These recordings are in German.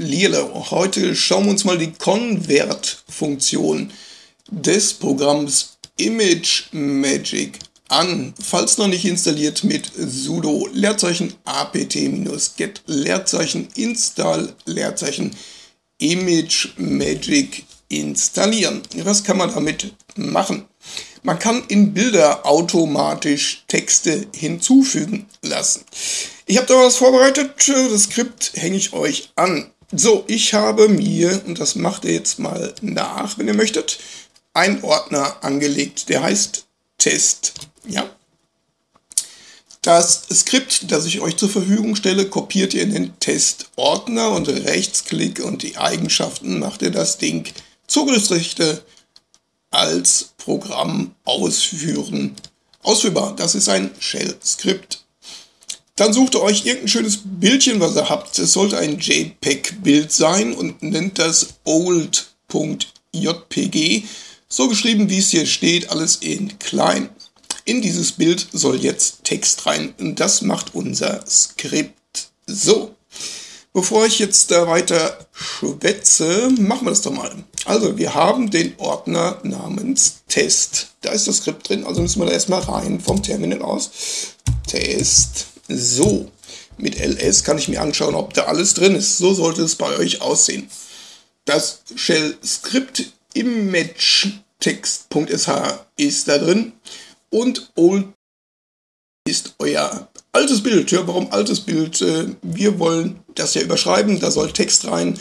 Lierle. Heute schauen wir uns mal die Convert-Funktion des Programms Image Magic an. Falls noch nicht installiert mit sudo Leerzeichen apt-get Leerzeichen install Leerzeichen Image Magic installieren. Was kann man damit machen? Man kann in Bilder automatisch Texte hinzufügen lassen. Ich habe da was vorbereitet, das Skript hänge ich euch an. So, ich habe mir, und das macht ihr jetzt mal nach, wenn ihr möchtet, einen Ordner angelegt, der heißt Test. Ja. Das Skript, das ich euch zur Verfügung stelle, kopiert ihr in den Testordner und Rechtsklick und die Eigenschaften macht ihr das Ding Zugriffsrechte als Programm ausführen. Ausführbar, das ist ein Shell-Skript. Dann sucht ihr euch irgendein schönes Bildchen, was ihr habt. Es sollte ein JPEG-Bild sein und nennt das old.jpg. So geschrieben, wie es hier steht, alles in klein. In dieses Bild soll jetzt Text rein. Und das macht unser Skript. So, bevor ich jetzt da weiter schwätze, machen wir das doch mal. Also, wir haben den Ordner namens Test. Da ist das Skript drin, also müssen wir da erstmal rein vom Terminal aus. Test. So, mit ls kann ich mir anschauen, ob da alles drin ist. So sollte es bei euch aussehen. Das Shell-Skript image-text.sh ist da drin und old ist euer altes Bild. Ja, warum altes Bild? Äh, wir wollen das ja überschreiben, da soll Text rein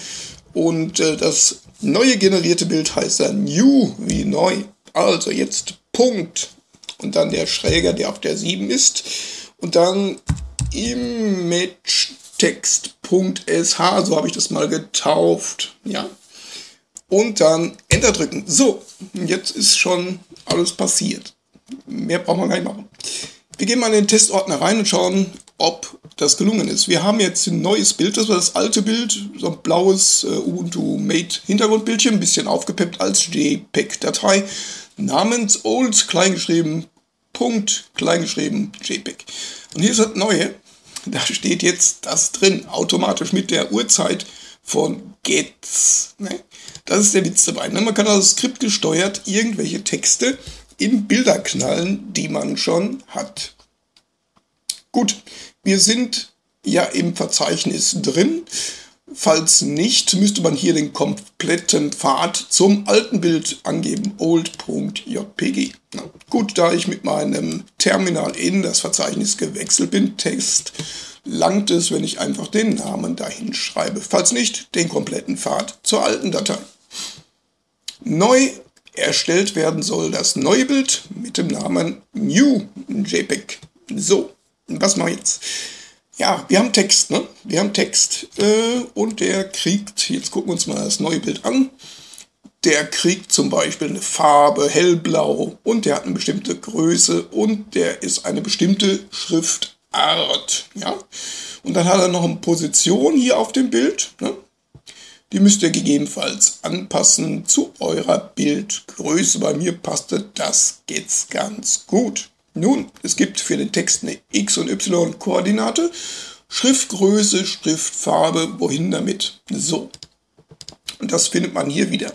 und äh, das neue generierte Bild heißt dann new wie neu. Also jetzt Punkt und dann der Schräger, der auf der 7 ist und dann imagetext.sh, so habe ich das mal getauft, ja. Und dann Enter drücken. So, jetzt ist schon alles passiert. Mehr braucht man gar nicht machen. Wir gehen mal in den Testordner rein und schauen, ob das gelungen ist. Wir haben jetzt ein neues Bild, das war das alte Bild, so ein blaues äh, Ubuntu Mate Hintergrundbildchen, ein bisschen aufgepeppt als JPEG-Datei, namens old kleingeschrieben Punkt kleingeschrieben JPEG. Und hier ist das Neue. Da steht jetzt das drin, automatisch mit der Uhrzeit von Gets. Ne? Das ist der Witz dabei. Ne? Man kann also skriptgesteuert irgendwelche Texte in Bilder knallen, die man schon hat. Gut, wir sind ja im Verzeichnis drin. Falls nicht, müsste man hier den kompletten Pfad zum alten Bild angeben, old.jpg. gut, da ich mit meinem Terminal in das Verzeichnis gewechselt bin, Text, langt es, wenn ich einfach den Namen dahin schreibe. Falls nicht, den kompletten Pfad zur alten Datei. Neu erstellt werden soll das neue Bild mit dem Namen New JPEG. So, was mache ich jetzt? Ja, wir haben Text, ne? Wir haben Text äh, und der kriegt, jetzt gucken wir uns mal das neue Bild an. Der kriegt zum Beispiel eine Farbe hellblau und der hat eine bestimmte Größe und der ist eine bestimmte Schriftart. Ja? Und dann hat er noch eine Position hier auf dem Bild. Ne? Die müsst ihr gegebenenfalls anpassen zu eurer Bildgröße. Bei mir passte das jetzt ganz gut. Nun, es gibt für den Text eine X- und Y-Koordinate, Schriftgröße, Schriftfarbe, wohin damit? So. Und das findet man hier wieder.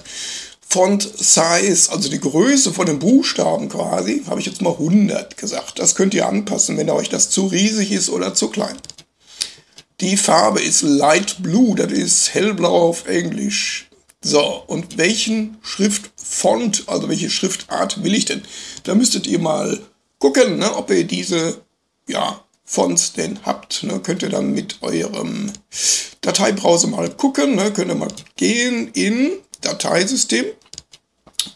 Font Size, also die Größe von den Buchstaben quasi, habe ich jetzt mal 100 gesagt. Das könnt ihr anpassen, wenn euch das zu riesig ist oder zu klein. Die Farbe ist Light Blue, das ist hellblau auf Englisch. So, und welchen Schriftfont, also welche Schriftart will ich denn? Da müsstet ihr mal gucken, ne, ob ihr diese ja, Fonts denn habt. Ne, könnt ihr dann mit eurem Dateibrowser mal gucken. Ne, könnt ihr mal gehen in Dateisystem.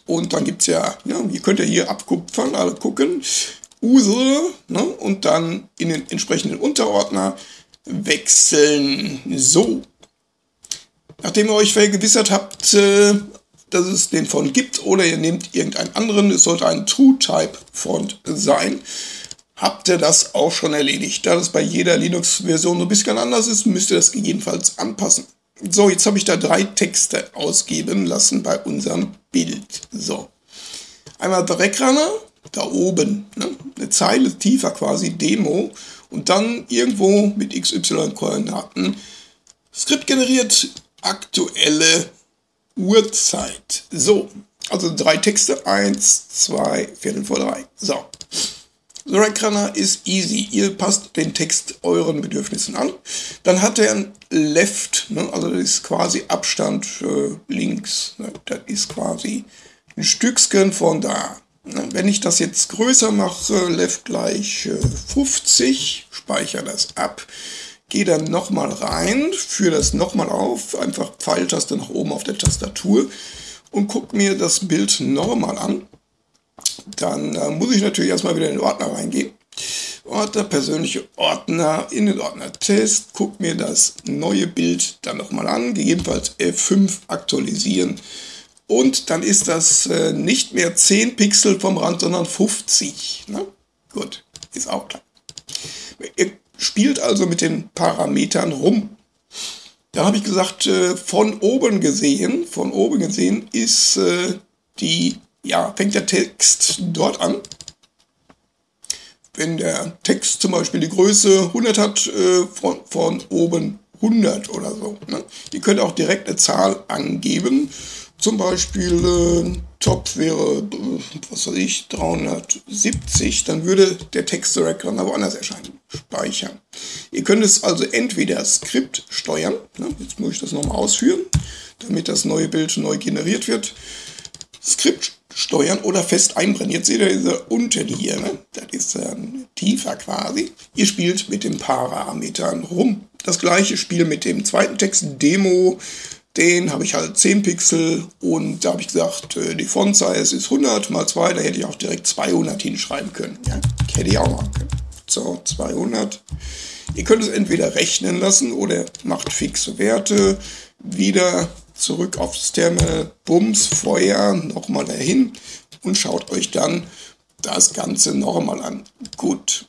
Und dann gibt es ja, ja, ihr könnt ihr hier abkupfern, also gucken, User ne, und dann in den entsprechenden Unterordner wechseln. So. Nachdem ihr euch vergewissert habt, äh, dass es den Font gibt oder ihr nehmt irgendeinen anderen, es sollte ein True-Type-Font sein, habt ihr das auch schon erledigt. Da das bei jeder Linux-Version so ein bisschen anders ist, müsst ihr das gegebenenfalls anpassen. So, jetzt habe ich da drei Texte ausgeben lassen bei unserem Bild. So, einmal Dreckrunner, da oben, ne? eine Zeile tiefer quasi, Demo, und dann irgendwo mit XY-Koordinaten Skript generiert aktuelle Uhrzeit. So, also drei Texte, eins, zwei, Viertel vor drei. So. Runner ist easy. Ihr passt den Text euren Bedürfnissen an. Dann hat er ein Left, ne? also das ist quasi Abstand äh, links. Ne? Das ist quasi ein Stückchen von da. Ne? Wenn ich das jetzt größer mache, Left gleich äh, 50, speichere das ab, gehe dann nochmal rein, führe das nochmal auf, einfach Pfeiltaste nach oben auf der Tastatur und gucke mir das Bild nochmal an. Dann äh, muss ich natürlich erstmal wieder in den Ordner reingehen. Ordner, persönliche Ordner, in den Ordner Test, guck mir das neue Bild dann nochmal an, gegebenenfalls F5 aktualisieren. Und dann ist das äh, nicht mehr 10 Pixel vom Rand, sondern 50. Ne? Gut, ist auch klar. Ihr spielt also mit den Parametern rum. Dann habe ich gesagt, äh, von oben gesehen, von oben gesehen ist äh, die, ja, fängt der Text dort an. Wenn der Text zum Beispiel die Größe 100 hat, äh, von, von oben 100 oder so. Ne? Ihr könnt auch direkt eine Zahl angeben. Zum Beispiel äh, Top wäre, äh, was weiß ich, 370, dann würde der Text direkt dann woanders erscheinen. Speichern. Ihr könnt es also entweder Skript steuern, ne, jetzt muss ich das nochmal ausführen, damit das neue Bild neu generiert wird. Skript steuern oder fest einbrennen. Jetzt seht ihr diese unten hier, ne? das ist ähm, tiefer quasi. Ihr spielt mit den Parametern rum. Das gleiche Spiel mit dem zweiten Text, Demo, den habe ich halt 10 Pixel und da habe ich gesagt, äh, die Font Size ist 100 mal 2, da hätte ich auch direkt 200 hinschreiben können. Ja, hätte ich auch machen können. So, 200. Ihr könnt es entweder rechnen lassen oder macht fixe Werte. Wieder zurück aufs Terminal, Bums, Feuer, nochmal dahin und schaut euch dann das Ganze nochmal an. Gut.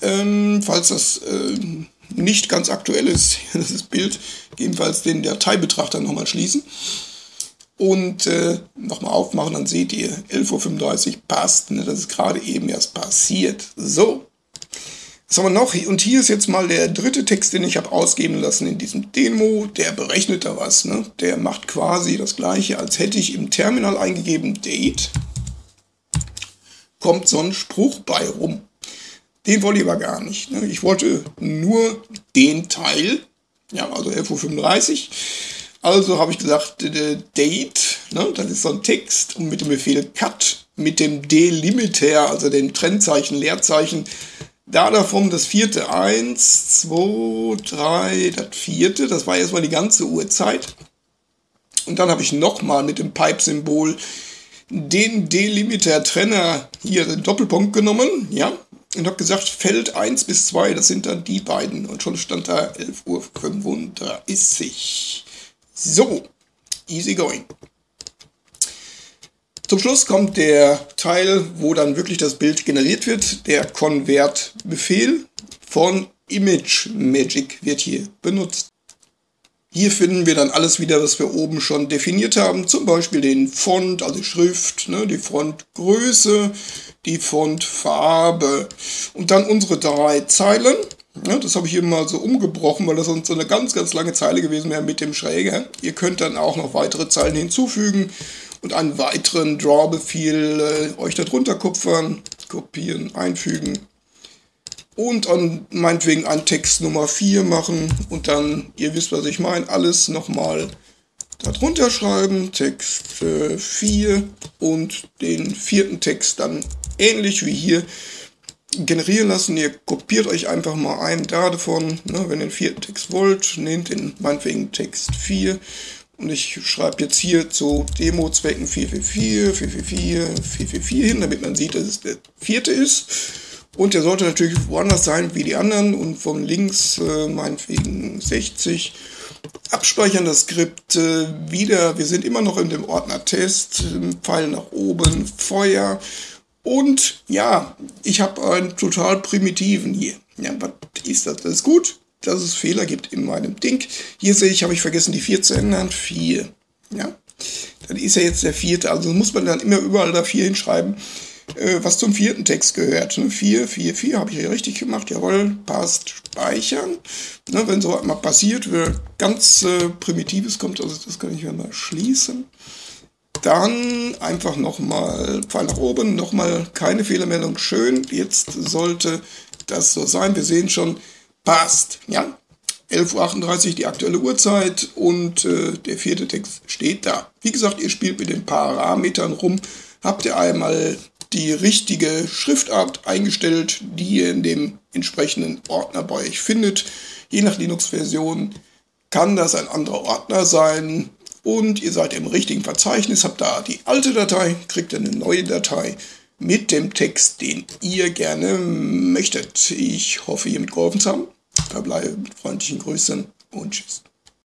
Ähm, falls das äh, nicht ganz aktuell ist, das Bild, jedenfalls den Dateibetrachter nochmal schließen und äh, nochmal aufmachen, dann seht ihr 11.35 Uhr passt, ne, das ist gerade eben erst passiert. So, was haben wir noch? Und hier ist jetzt mal der dritte Text, den ich habe ausgeben lassen in diesem Demo. Der berechnet da was. Ne? Der macht quasi das gleiche, als hätte ich im Terminal eingegeben Date. Kommt so ein Spruch bei rum. Den wollte ich aber gar nicht. Ne? Ich wollte nur den Teil, ja, also 11.35 Uhr. Also habe ich gesagt, Date, ne, das ist so ein Text und mit dem Befehl Cut, mit dem Delimiter, also dem Trennzeichen, Leerzeichen, da davon das vierte, eins, zwei, drei, das vierte, das war erstmal die ganze Uhrzeit. Und dann habe ich nochmal mit dem Pipe-Symbol den Delimiter-Trenner hier den Doppelpunkt genommen, ja, und habe gesagt, Feld 1 bis 2, das sind dann die beiden. Und schon stand da 11.35 Uhr. So, easy going. Zum Schluss kommt der Teil, wo dann wirklich das Bild generiert wird. Der Convert-Befehl von Image Magic wird hier benutzt. Hier finden wir dann alles wieder, was wir oben schon definiert haben. Zum Beispiel den Font, also Schrift, ne, die Fontgröße, die Fontfarbe. Und dann unsere drei Zeilen. Ja, das habe ich hier mal so umgebrochen, weil das sonst so eine ganz, ganz lange Zeile gewesen wäre mit dem Schräger. Ihr könnt dann auch noch weitere Zeilen hinzufügen und einen weiteren Draw-Befehl äh, euch darunter kupfern, kopieren, einfügen und an meinetwegen einen Text Nummer 4 machen und dann, ihr wisst, was ich meine, alles nochmal darunter schreiben, Text äh, 4 und den vierten Text dann ähnlich wie hier generieren lassen. Ihr kopiert euch einfach mal einen davon, ne, wenn ihr den vierten Text wollt, nehmt den meinetwegen Text 4 und ich schreibe jetzt hier zu Demo-Zwecken 444, 444, 444 hin, damit man sieht, dass es der vierte ist. Und der sollte natürlich woanders sein wie die anderen und von links äh, meinetwegen 60. Abspeichern das Skript äh, wieder. Wir sind immer noch in dem Ordner Test. Pfeil nach oben, Feuer. Und ja, ich habe einen total primitiven hier. Ja, was ist das? Das ist gut, dass es Fehler gibt in meinem Ding. Hier sehe ich, habe ich vergessen, die 4 zu ändern. 4. Ja, dann ist ja jetzt der vierte. Also muss man dann immer überall da 4 hinschreiben. äh, was zum vierten Text gehört. Ne? 4, 4, 4 habe ich hier richtig gemacht. Jawohl, passt, speichern. Ne, wenn so mal passiert, ganz äh, Primitives kommt, also das kann ich ja mal schließen. Dann einfach nochmal Pfeil nach oben, nochmal keine Fehlermeldung. Schön, jetzt sollte das so sein. Wir sehen schon, passt. Ja, 11.38 Uhr die aktuelle Uhrzeit und äh, der vierte Text steht da. Wie gesagt, ihr spielt mit den Parametern rum. Habt ihr einmal die richtige Schriftart eingestellt, die ihr in dem entsprechenden Ordner bei euch findet. Je nach Linux-Version kann das ein anderer Ordner sein und ihr seid im richtigen Verzeichnis, habt da die alte Datei, kriegt eine neue Datei mit dem Text, den ihr gerne möchtet. Ich hoffe, ihr mitgeholfen zu haben verbleibe mit freundlichen Grüßen und tschüss.